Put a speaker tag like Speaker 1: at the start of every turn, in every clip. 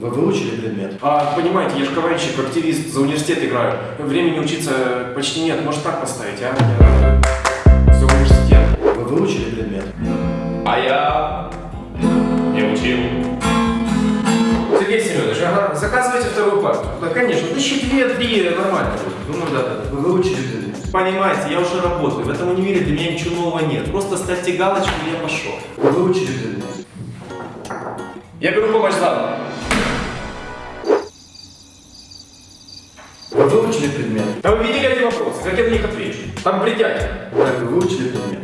Speaker 1: Вы выучили предмет?
Speaker 2: А, понимаете, я же КВНщик, активист, за университет играю. Времени учиться почти нет, может так поставить, а? Я за университет.
Speaker 1: Вы выучили предмет?
Speaker 3: А я не учил.
Speaker 2: Сергей Семенович, ага, заказывайте вторую парту. Да, конечно, тысячи две, три, нормально будет. Думаю, да, да.
Speaker 1: Вы выучили предмет?
Speaker 2: Понимаете, я уже работаю, в этом универе для меня ничего нового нет. Просто ставьте галочку, и я пошел.
Speaker 1: Вы выучили предмет?
Speaker 3: Я беру помощь заново.
Speaker 1: Вы выучили предмет?
Speaker 2: Да вы видели эти вопросы? Как я на них отвечу? Там бредятина.
Speaker 1: Так, вы выучили предмет?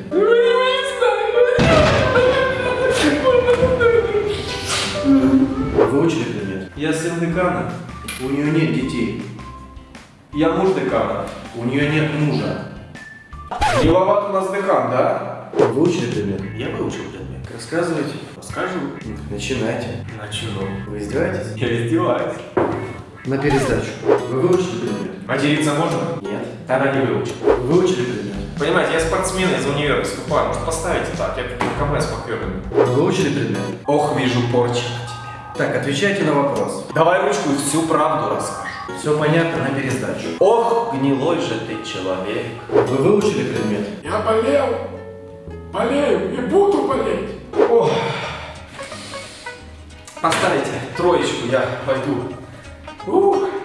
Speaker 1: Вы выучили предмет?
Speaker 2: Я сын декана.
Speaker 1: У нее нет детей.
Speaker 2: Я муж декана.
Speaker 1: У нее нет мужа.
Speaker 2: Миловат у нас декан, да?
Speaker 1: Вы выучили предмет?
Speaker 2: Я выучил предмет.
Speaker 1: Рассказывайте.
Speaker 2: Расскажу.
Speaker 1: Начинайте.
Speaker 2: Начну.
Speaker 1: Вы издеваетесь?
Speaker 2: Я издеваюсь.
Speaker 1: На пересдачу. Вы выучили предмет?
Speaker 2: Материться можно?
Speaker 1: Нет.
Speaker 2: Тогда не выучил.
Speaker 1: Вы выучили предмет?
Speaker 2: Понимаете, я спортсмен из универа выступаю. Может, поставите так? Я КМ с.
Speaker 1: Вы выучили предмет?
Speaker 2: Ох, вижу порча на тебе.
Speaker 1: Так, отвечайте на вопрос.
Speaker 2: Давай ручку и всю правду расскажу.
Speaker 1: Все понятно на пересдачу.
Speaker 2: Ох, гнилой же ты человек.
Speaker 1: Вы выучили предмет?
Speaker 4: Я болел, болею и буду болеть.
Speaker 2: Ох. Поставите троечку, я пойду.
Speaker 4: Uh!